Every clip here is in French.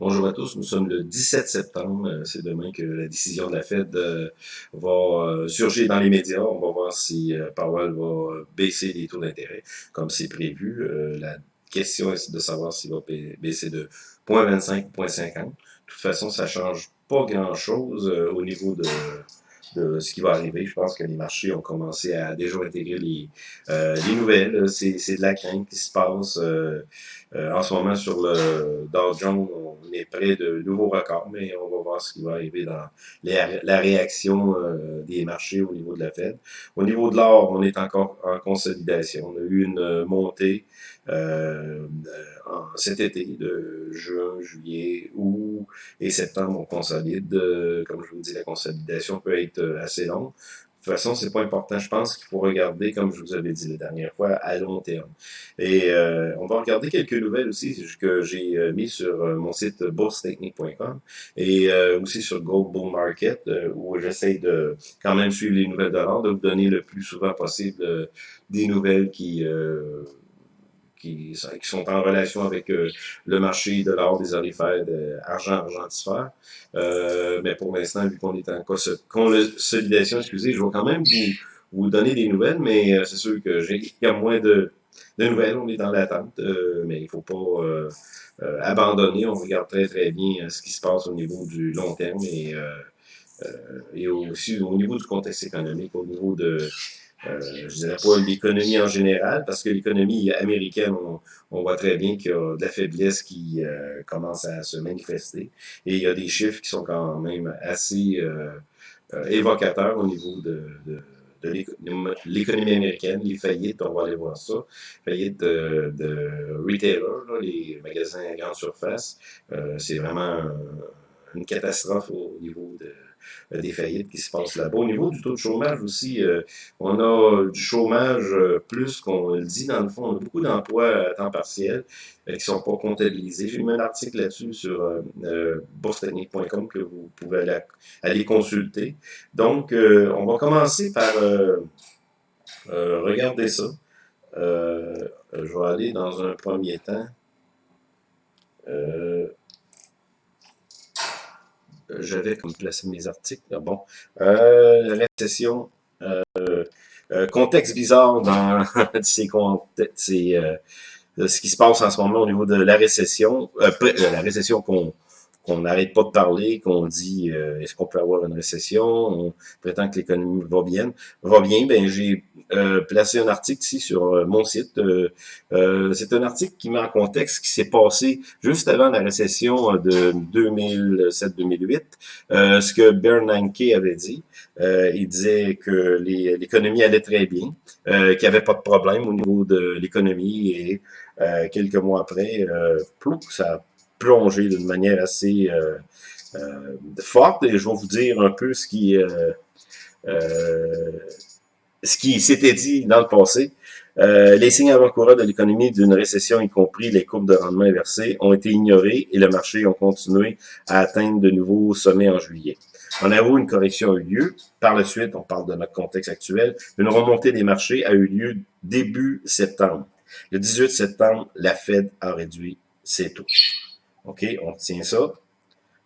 Bonjour à tous, nous sommes le 17 septembre. Euh, c'est demain que la décision de la Fed euh, va euh, surgir dans les médias. On va voir si Powell va baisser les taux d'intérêt comme c'est prévu. La question est de savoir s'il va baisser de 0.25 ou 0.50. De toute façon, ça change pas grand-chose au niveau de ce qui va arriver. Je pense que les marchés ont commencé à déjà intégrer les, les nouvelles. C'est, de la crainte qui se passe euh, en ce moment sur le Dow Jones. On est près de nouveaux records, mais on va voir ce qui va arriver dans la réaction euh, des marchés au niveau de la Fed. Au niveau de l'or, on est encore en consolidation. On a eu une montée euh, cet été, de juin, juillet, août et septembre, on consolide. Euh, comme je vous dis, la consolidation peut être euh, assez longue. De toute façon, c'est pas important. Je pense qu'il faut regarder, comme je vous avais dit la dernière fois, à long terme. Et on va regarder quelques nouvelles aussi que j'ai mis sur mon site boursetechnique.com et aussi sur Gold Bull Market, où j'essaie de quand même suivre les nouvelles de l'or, de vous donner le plus souvent possible des nouvelles qui qui, sont en relation avec euh, le marché de l'or, des orifères, de argent, argentifère. Euh, mais pour l'instant, vu qu'on est en consolidation, excusez, je vais quand même vous, vous donner des nouvelles, mais euh, c'est sûr que j'ai y a moins de, de nouvelles, on est dans l'attente, euh, mais il faut pas abandonner. On regarde très très bien ce qui se passe au niveau du long terme et, et aussi au niveau du contexte économique, au niveau de euh, je dirais pas l'économie en général, parce que l'économie américaine, on, voit très bien qu'il y a de la faiblesse qui euh, commence à se manifester. Et il y a des chiffres qui sont quand même assez euh, euh évocateurs au niveau de, de, de l'économie américaine, les faillites, on va aller voir ça, faillites de, de retailers, les magasins à grande surface. Euh, c'est vraiment une catastrophe au niveau de des faillites qui se passent là-bas. Au niveau du taux de chômage aussi, euh, on a du chômage euh, plus qu'on le dit dans le fond. On a beaucoup d'emplois à temps partiel qui ne sont pas comptabilisés. J'ai mis un article là-dessus sur euh, boursetechnique.com que vous pouvez aller, consulter. Donc, on va commencer par regarder ça. je vais aller dans un premier temps. Euh, j'avais comme placé mes articles. Bon, euh, récession, euh, euh, contexte bizarre dans euh, ce qui se passe en ce moment au niveau de la récession, la récession qu'on qu'on n'arrête pas de parler, qu'on dit euh, est-ce qu'on peut avoir une récession, on prétend que l'économie va bien, va bien. Ben j'ai euh, placé un article ici sur euh, mon site. c'est un article qui met en contexte ce qui s'est passé juste avant la récession de 2007-2008, ce que Bernanke avait dit. il disait que l'économie allait très bien, qu'il n'y avait pas de problème au niveau de l'économie et quelques mois après, plouf, ça plongé d'une manière assez euh, euh, forte et je vais vous dire un peu ce qui euh, ce qui s'était dit dans le passé. les signes avant-coureurs de l'économie d'une récession, y compris les courbes de rendement inversées, ont été ignorés et le marché a continué à atteindre de nouveaux sommets en juillet. En avoue, une correction a eu lieu. Par la suite, on parle de notre contexte actuel, une remontée des marchés a eu lieu début septembre. Le 18 septembre, la Fed a réduit ses taux. OK, on tient ça.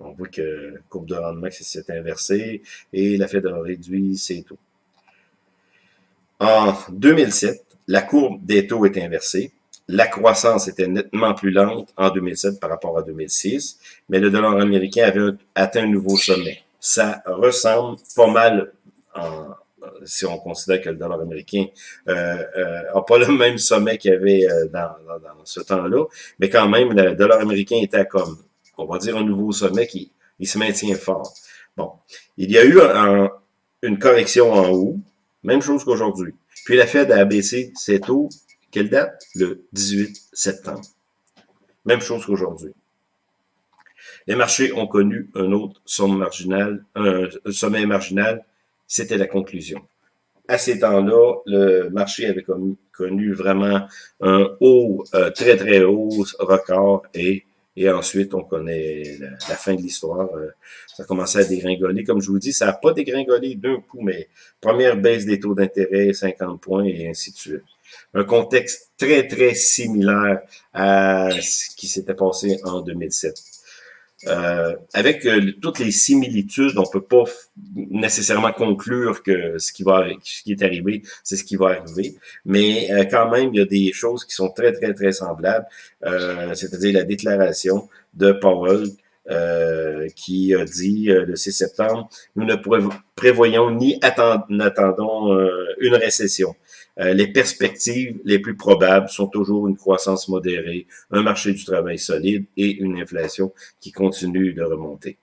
On voit que la courbe de rendement s'est inversée et la Fed a réduit ses taux. En 2007, la courbe des taux est inversée. La croissance était nettement plus lente en 2007 par rapport à 2006, mais le dollar américain avait atteint un nouveau sommet. Ça ressemble pas mal en, si on considère que le dollar américain euh, euh, pas le même sommet qu'il y avait euh, dans, ce temps-là, mais quand même, le dollar américain était comme, on va dire, un nouveau sommet qui il se maintient fort. Bon, il y a eu une correction en haut, même chose qu'aujourd'hui. Puis la Fed a abaissé ses taux, quelle date? Le 18 septembre. Même chose qu'aujourd'hui. Les marchés ont connu un autre sommet marginal, un sommet marginal c'était la conclusion. À ces temps-là, le marché avait connu, vraiment un haut, euh, très très haut record et et ensuite, on connaît la, fin de l'histoire. Euh, ça a commencé à dégringoler. Comme je vous dis, ça n'a pas dégringolé d'un coup, mais première baisse des taux d'intérêt, 50 points et ainsi de suite. Un contexte très, très similaire à ce qui s'était passé en 2007. Euh, avec euh, toutes les similitudes, on peut pas nécessairement conclure que ce qui va, ce qui est arrivé, c'est ce qui va arriver. Mais euh, quand même, il y a des choses qui sont très, très, très semblables. C'est-à-dire la déclaration de Powell qui a dit le 6 septembre, nous ne prévoyons ni attendons une récession. Euh, les perspectives les plus probables sont toujours une croissance modérée, un marché du travail solide et une inflation qui continue de remonter.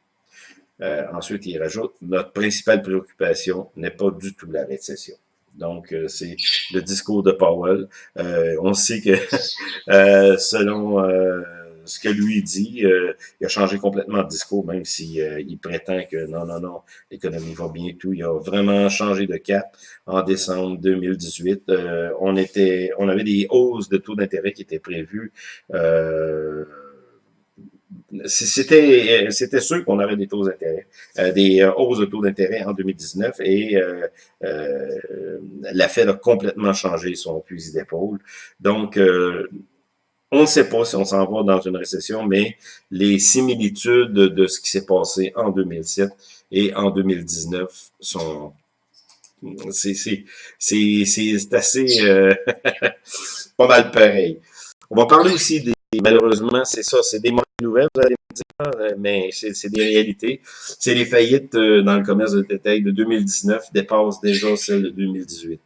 Euh, ensuite, il rajoute, notre principale préoccupation n'est pas du tout la récession. Donc, euh, c'est le discours de Powell. on sait que selon ce que lui dit, euh, il a changé complètement de discours, même s'il euh, il prétend que non, non, non, l'économie va bien tout. Il a vraiment changé de cap en décembre 2018. Euh, on était, on avait des hausses de taux d'intérêt qui étaient prévues. c'était c'était sûr qu'on avait des taux d'intérêt, des hausses de taux d'intérêt en 2019 et la Fed a complètement changé son fusil d'épaule. Donc, on ne sait pas si on s'en va dans une récession, mais les similitudes de ce qui s'est passé en 2007 et en 2019 sont... C'est assez... Euh, pas mal pareil. On va parler aussi des... Malheureusement, c'est ça, c'est des mauvaises nouvelles, vous allez me dire, euh, mais c'est des réalités. C'est les faillites euh, dans le commerce de détail de 2019 dépassent déjà celles de 2018.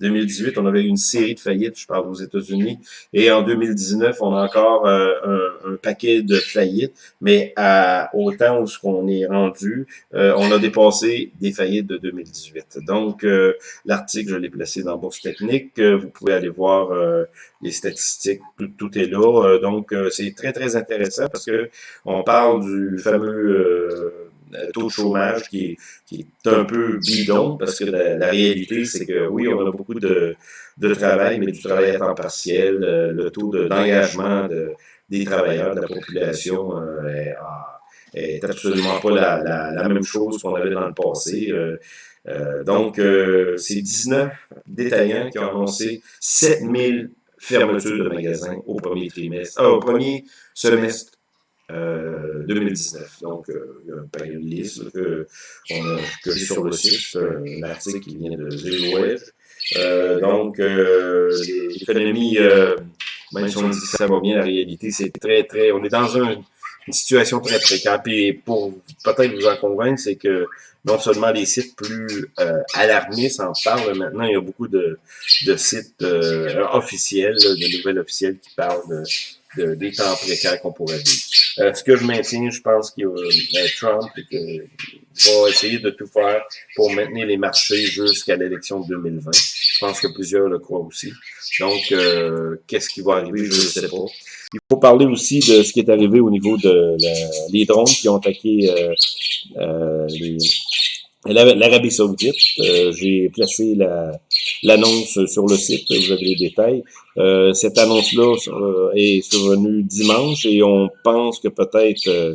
2018, on avait une série de faillites, je parle aux États-Unis, et en 2019, on a encore euh, un, paquet de faillites, mais à, au temps où on est rendu, euh, on a dépassé des faillites de 2018. Donc, euh, l'article, je l'ai placé dans Bourse Technique, vous pouvez aller voir les statistiques, tout, est là. donc, c'est très, très intéressant parce que on parle du fameux taux de chômage qui, est un peu bidon, parce que la, réalité, c'est que oui, on a beaucoup de, de travail, mais du travail à temps partiel, euh, le taux d'engagement des travailleurs, de la population euh, est, absolument pas la, la, même chose qu'on avait dans le passé. donc, c'est 19 détaillants qui ont annoncé 7000 fermetures de magasins au premier trimestre, au premier semestre 2019. Euh, Donc, euh, il y a une période liste que, on a, que sur le site, un article qui vient de Zero Euh, donc, euh, l'économie, même si on dit que ça va bien, la réalité, c'est très, très... On est dans un, une situation très précaire. Puis pour peut-être vous en convaincre, c'est que non seulement les sites plus euh, alarmistes en parlent, maintenant il y a beaucoup de, de sites officiels, de nouvelles officielles qui parlent de de, des temps précaires qu'on pourrait vivre. Euh, ce que je maintiens, je pense a euh, Trump va essayer de tout faire pour maintenir les marchés jusqu'à l'élection de 2020. Je pense que plusieurs le croient aussi. Donc, euh, qu'est-ce qui va arriver, je ne sais pas. Il faut parler aussi de ce qui est arrivé au niveau de drones qui ont attaqué les, L'Arabie Saoudite, euh, j'ai placé l'annonce sur le site, vous avez les détails. Euh, cette annonce-là euh, est survenue dimanche et on pense que peut-être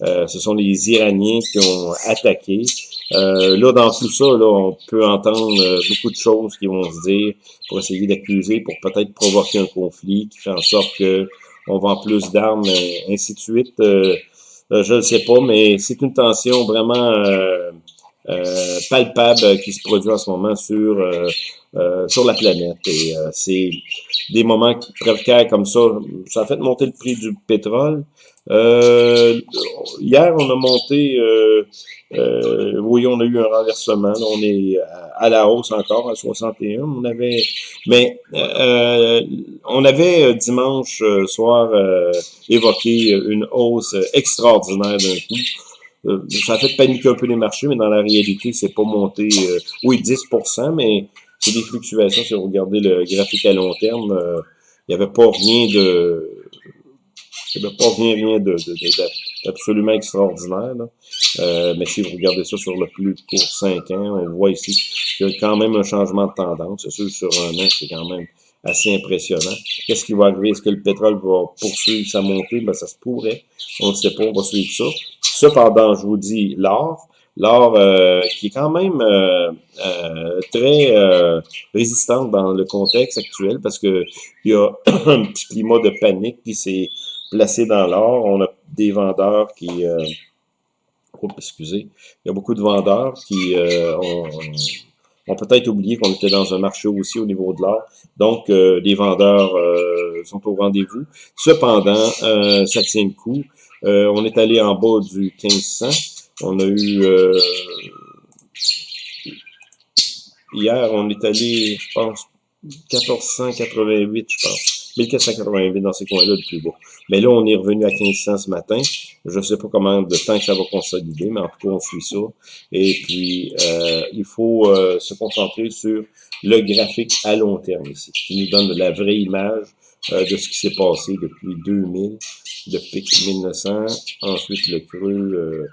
ce sont les Iraniens qui ont attaqué. là, dans tout ça, là, on peut entendre beaucoup de choses qui vont se dire pour essayer d'accuser, pour peut-être provoquer un conflit qui fait en sorte que on vend plus d'armes, ainsi de suite. je ne sais pas, mais c'est une tension vraiment euh, palpable qui se produit en ce moment sur euh, euh, sur la planète. Et c'est des moments précaires comme ça. Ça a fait monter le prix du pétrole. hier, on a monté, oui, on a eu un renversement. on est à, la hausse encore, à 61. On avait, mais on avait dimanche soir évoqué une hausse extraordinaire d'un coup. Euh, ça a fait paniquer un peu les marchés, mais dans la réalité, c'est pas monté, euh, oui, 10% mais c'est des fluctuations. Si vous regardez le graphique à long terme, euh, il n'y avait pas rien de... Il n'y avait pas rien, de, d'absolument extraordinaire. mais si vous regardez ça sur le plus court 5 ans, on voit ici qu'il y a quand même un changement de tendance. C'est sûr, sur un an, c'est quand même assez impressionnant. Qu'est-ce qui va arriver? Est-ce que le pétrole va poursuivre sa montée? Ben, ça se pourrait. On ne sait pas, on va suivre ça. Cependant, je vous dis, l'or, l'or euh, qui est quand même euh, euh, très euh, résistante dans le contexte actuel parce que il y a un petit climat de panique qui s'est placés dans l'or. On a des vendeurs qui... Euh, oh, excusez. Il y a beaucoup de vendeurs qui euh, ont, peut-être oublié qu'on était dans un marché aussi au niveau de l'or. Donc, euh, les vendeurs sont au rendez-vous. Cependant, ça tient le coup. on est allé en bas du 1500. On a eu... hier, on est allé, je pense, 1488, je pense. 1488 dans ces coins-là, le plus beau. Mais là, on est revenu à 1500 ce matin. Je ne sais pas comment de temps que ça va consolider, mais en tout cas, on suit ça. Et puis, euh, il faut euh, se concentrer sur le graphique à long terme ici, qui nous donne la vraie image euh, de ce qui s'est passé depuis 2000, le pic 1900, ensuite le creux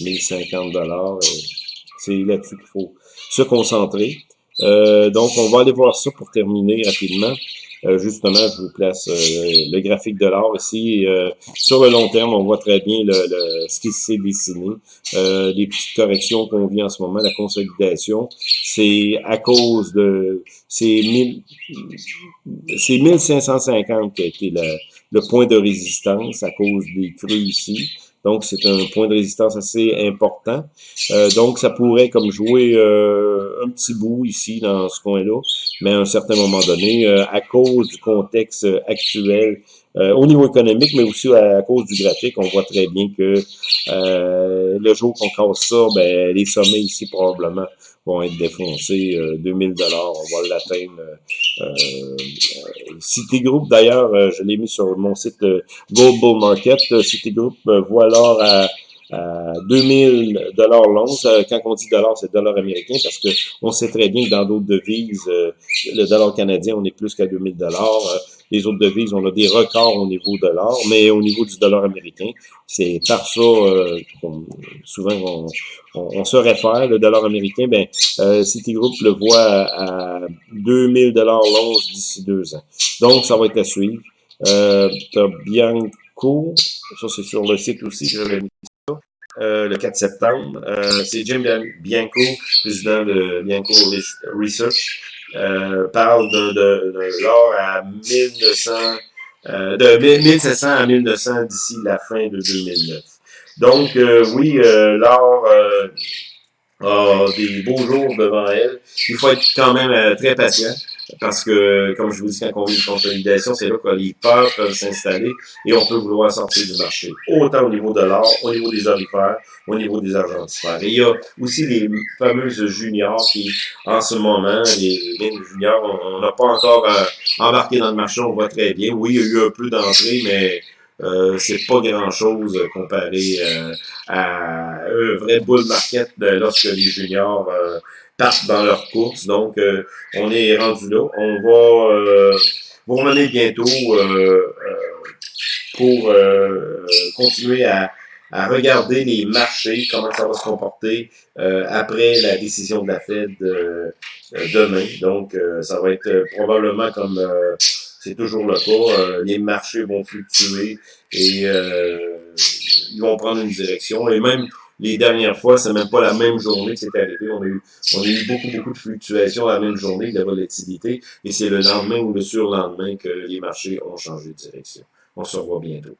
1050 dollars. C'est là-dessus qu'il faut se concentrer. donc, on va aller voir ça pour terminer rapidement. Euh, justement, je vous place euh, le graphique de l'or ici. Euh, sur le long terme, on voit très bien le, ce qui s'est dessiné. les petites corrections qu'on vit en ce moment, la consolidation, c'est à cause de... C'est 1550 qui a été le point de résistance à cause des crues ici. Donc, c'est un point de résistance assez important. Euh, donc, ça pourrait comme jouer euh, un petit bout ici, dans ce coin-là, mais à un certain moment donné, euh, à cause du contexte actuel, au niveau économique, mais aussi à, cause du graphique, on voit très bien que le jour qu'on casse ça, ben, les sommets ici, probablement, vont être défoncés. 2000 dollars, on va l'atteindre. Euh, Citigroup, d'ailleurs, je l'ai mis sur mon site Global Market. Citigroup voit alors à à 2000 dollars l'once. Quand on dit dollar, c'est dollar américain parce que on sait très bien que dans d'autres devises, euh, le dollar canadien, on est plus qu'à 2000 dollars. Euh, les autres devises, on a des records au niveau de l'or, mais au niveau du dollar américain, c'est par ça euh, souvent on, se réfère. Le dollar américain, ben Citigroup le voit à, 2000 dollars l'once d'ici deux ans. Donc, ça va être à suivre. Euh, Bianco, ça c'est sur le site aussi, je l'ai mis euh, le 4 septembre. Euh, c'est Jim Bianco, président de Bianco Research, euh, parle de, de, de l'or à 1900, euh, de 1700 à 1900 d'ici la fin de 2009. Donc, euh, oui, l'or a des beaux jours devant elle. Il faut être quand même très patient. Parce que, comme je vous dis, quand on vit une consolidation, c'est là que les peurs peuvent s'installer et on peut vouloir sortir du marché. Autant au niveau de l'or, au niveau des orifères, au niveau des argentifères. Et il y a aussi les fameuses juniors qui, en ce moment, les juniors, on n'a pas encore euh, embarqué dans le marché, on voit très bien. Oui, il y a eu un peu d'entrée, mais euh, c'est pas grand-chose comparé euh, à un vrai bull market lorsque les juniors euh, partent dans leur course. Donc, euh, on est rendu là. On va euh, vous revenir bientôt pour continuer à, à, regarder les marchés, comment ça va se comporter après la décision de la Fed demain. Donc, ça va être probablement comme c'est toujours le cas. les marchés vont fluctuer et ils vont prendre une direction. Et même les dernières fois, c'est même pas la même journée que c'est arrivé. On a, eu, on a eu beaucoup, beaucoup de fluctuations la même journée, de volatilité, et c'est le lendemain ou le surlendemain que les marchés ont changé de direction. On se revoit bientôt.